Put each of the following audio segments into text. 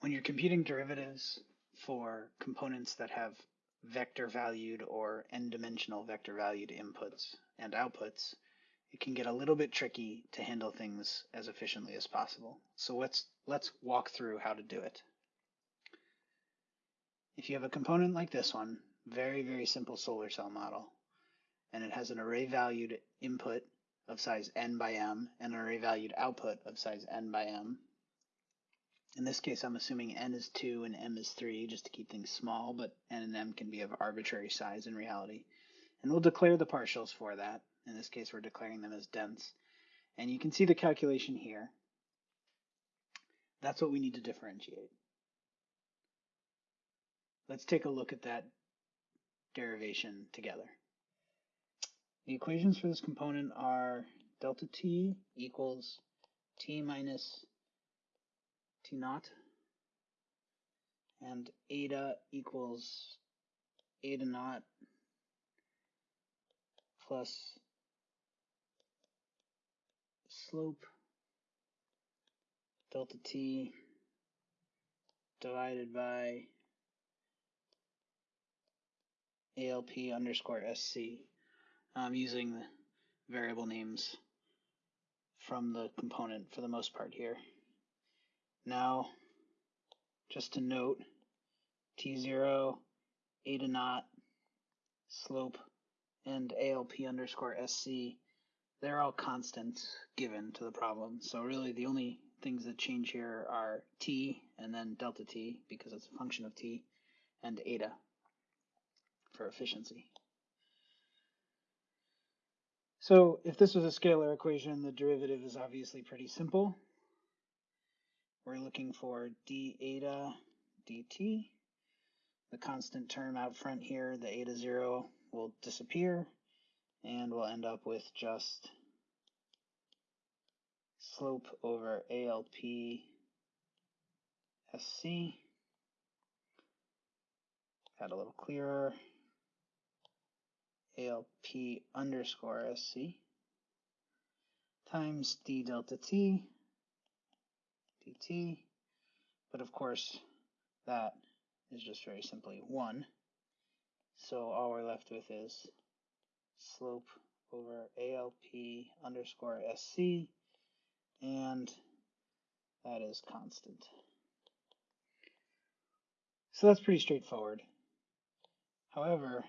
When you're computing derivatives for components that have vector valued or n-dimensional vector valued inputs and outputs, it can get a little bit tricky to handle things as efficiently as possible. So let's, let's walk through how to do it. If you have a component like this one, very, very simple solar cell model, and it has an array valued input of size n by m and an array valued output of size n by m, in this case, I'm assuming n is 2 and m is 3 just to keep things small, but n and m can be of arbitrary size in reality. And we'll declare the partials for that. In this case, we're declaring them as dense. And you can see the calculation here. That's what we need to differentiate. Let's take a look at that derivation together. The equations for this component are delta t equals t minus T naught and eta equals eta naught plus slope delta t divided by ALP underscore SC. I'm using the variable names from the component for the most part here. Now, just to note, T0, eta naught, slope, and ALP underscore SC, they're all constants given to the problem. So really the only things that change here are T and then delta T because it's a function of T and eta for efficiency. So if this was a scalar equation, the derivative is obviously pretty simple we're looking for d eta dt. The constant term out front here, the eta 0, will disappear, and we'll end up with just slope over ALP SC. Got a little clearer. ALP underscore SC times d delta t But of course, that is just very simply 1. So all we're left with is slope over ALP underscore SC, and that is constant. So that's pretty straightforward. However,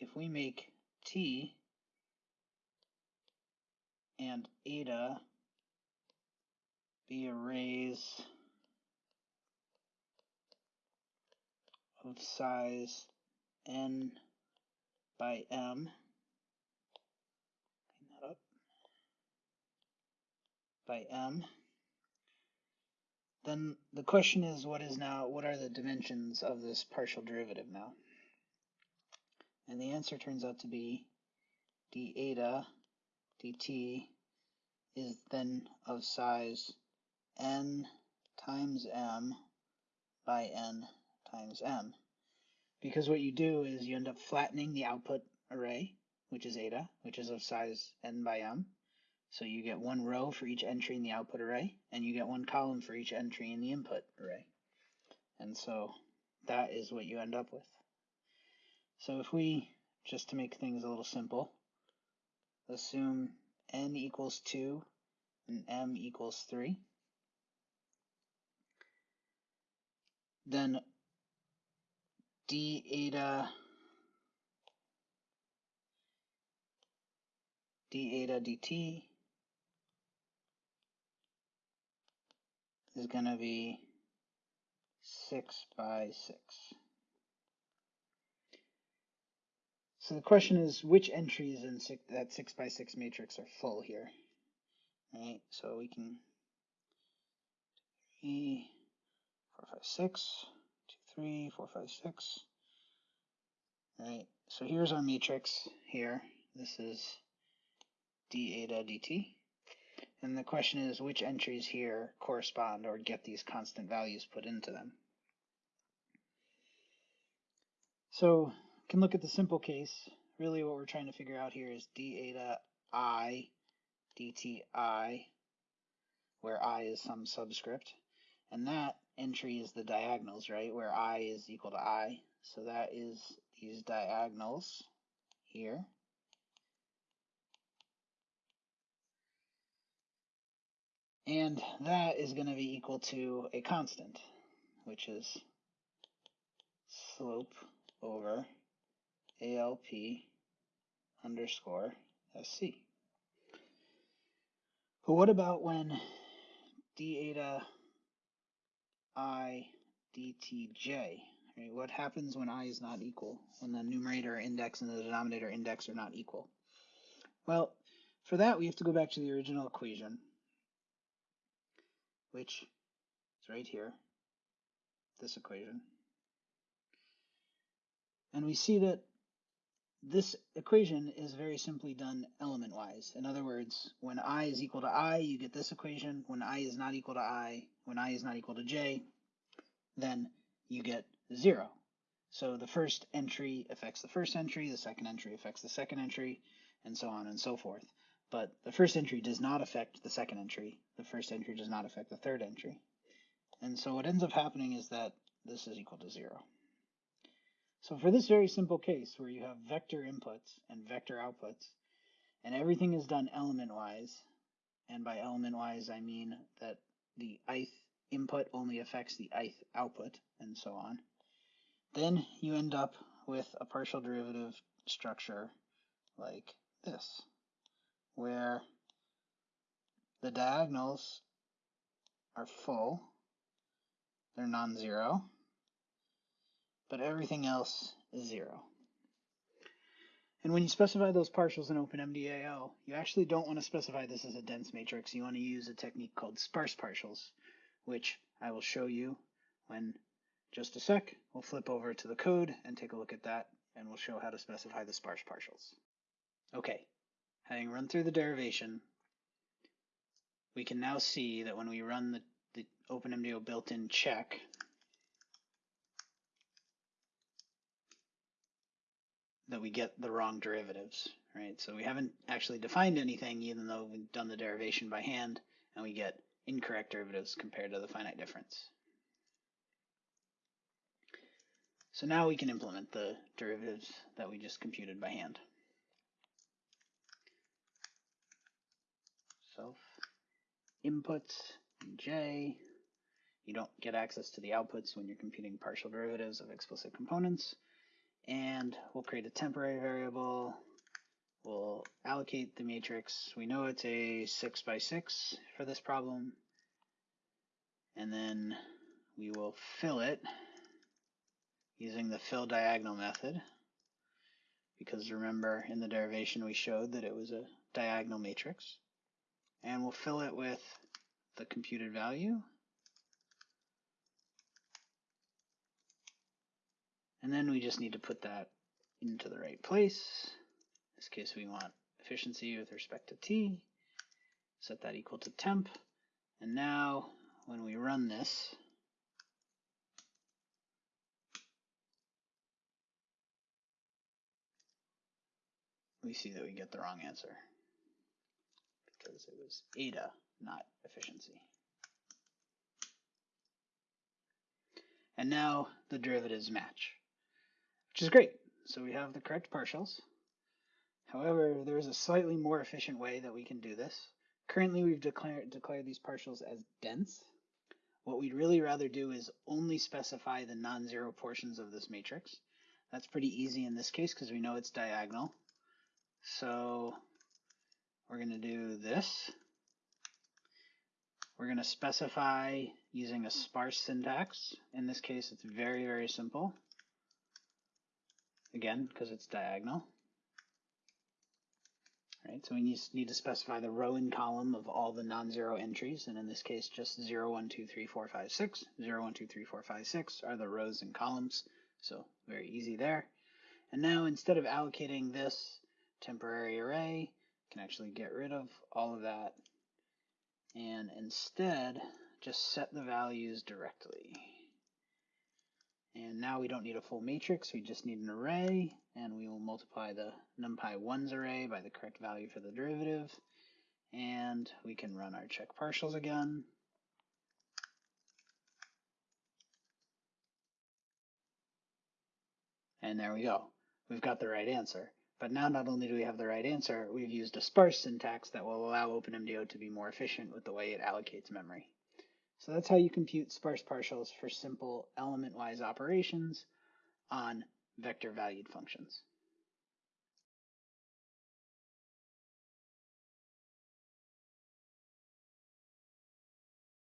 if we make t and eta be arrays of size n by m. Clean that up. By m. Then the question is what is now what are the dimensions of this partial derivative now? And the answer turns out to be d eta dt is then of size n times m by n times m. Because what you do is you end up flattening the output array, which is eta, which is of size n by m. So you get one row for each entry in the output array, and you get one column for each entry in the input array. And so that is what you end up with. So if we, just to make things a little simple, assume n equals 2 and m equals 3, then d eta d eta dt is going to be 6 by 6. So the question is, which entries in six, that 6 by 6 matrix are full here? Right, so we can four, five, six, two, three, four, five, six. All right, so here's our matrix here. This is d eta dt. And the question is which entries here correspond or get these constant values put into them. So you can look at the simple case. Really what we're trying to figure out here is d eta i dt i, where i is some subscript. And that entry is the diagonals, right? Where i is equal to i. So that is these diagonals here. And that is going to be equal to a constant, which is slope over ALP underscore SC. But what about when d eta i? Right? What happens when i is not equal, when the numerator index and the denominator index are not equal? Well, for that we have to go back to the original equation which is right here, this equation. And we see that this equation is very simply done element-wise. In other words, when i is equal to i, you get this equation. When i is not equal to i, when i is not equal to j, then you get 0. So the first entry affects the first entry, the second entry affects the second entry, and so on and so forth but the first entry does not affect the second entry. The first entry does not affect the third entry. And so what ends up happening is that this is equal to zero. So for this very simple case where you have vector inputs and vector outputs, and everything is done element-wise, and by element-wise I mean that the ith input only affects the ith output, and so on, then you end up with a partial derivative structure like this where the diagonals are full, they're non-zero, but everything else is zero. And when you specify those partials in OpenMDAO, you actually don't want to specify this as a dense matrix. You want to use a technique called sparse partials, which I will show you when just a sec. We'll flip over to the code and take a look at that, and we'll show how to specify the sparse partials. Okay, having run through the derivation, we can now see that when we run the, the OpenMDAO built-in check, that we get the wrong derivatives, right? So we haven't actually defined anything even though we've done the derivation by hand and we get incorrect derivatives compared to the finite difference. So now we can implement the derivatives that we just computed by hand. self inputs j. You don't get access to the outputs when you're computing partial derivatives of explicit components. And we'll create a temporary variable. We'll allocate the matrix. We know it's a 6 by 6 for this problem. And then we will fill it using the fill diagonal method. Because remember, in the derivation we showed that it was a diagonal matrix and we'll fill it with the computed value. And then we just need to put that into the right place. In this case, we want efficiency with respect to t. Set that equal to temp. And now when we run this, we see that we get the wrong answer because it was eta, not efficiency. And now the derivatives match, which is great. So we have the correct partials. However, there's a slightly more efficient way that we can do this. Currently, we've declared, declared these partials as dense. What we'd really rather do is only specify the non-zero portions of this matrix. That's pretty easy in this case because we know it's diagonal. So we're going to do this. We're going to specify using a sparse syntax. In this case, it's very, very simple. Again, because it's diagonal. Right, so we need, to specify the row and column of all the non-zero entries, and in this case, just 0, 1, 2, 3, 4, 5, 6. 0, 1, 2, 3, 4, 5, 6 are the rows and columns, so very easy there. And now instead of allocating this temporary array, can actually get rid of all of that and instead just set the values directly. And now we don't need a full matrix, we just need an array, and we will multiply the numpy1's array by the correct value for the derivative. And we can run our check partials again. And there we go. We've got the right answer. But now not only do we have the right answer, we've used a sparse syntax that will allow OpenMDAO to be more efficient with the way it allocates memory. So that's how you compute sparse partials for simple element-wise operations on vector-valued functions.